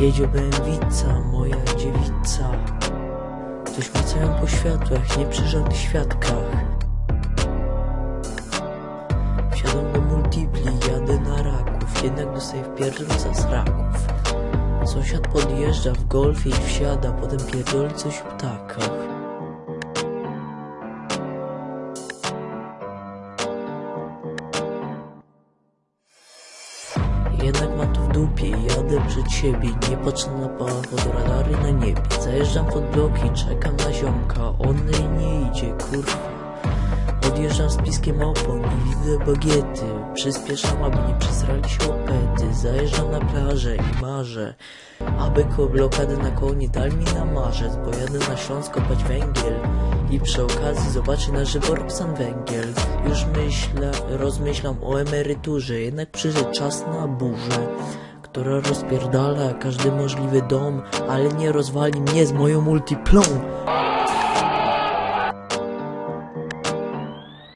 Jedzie bęwica, moja dziewica. Coś macają po światłach, nie przy żadnych świadkach. Wsiadam do multipli, jadę na raków Jednak dostaję w pierdol za sraków Sąsiad podjeżdża w golfie i wsiada Potem pierdoli coś w ptakach Jednak mam to w dupie, jadę przed siebie Nie patrzę na od radary na niebie. Zajeżdżam pod bloki, czekam na ziomka. On nie idzie, kurwa. Odjeżdżam z piskiem opon i widzę bagiety. Przyspieszam, aby nie przesrali się opety Zajeżdżam na plażę i marzę Aby koło blokady na koło nie dali mi na marzec Bo jadę na Śląsk kopać węgiel I przy okazji zobaczę na żywo Roxan Węgiel Już myślę, rozmyślam o emeryturze Jednak przyszedł czas na burzę która rozpierdala każdy możliwy dom, ale nie rozwali mnie z moją multiplą.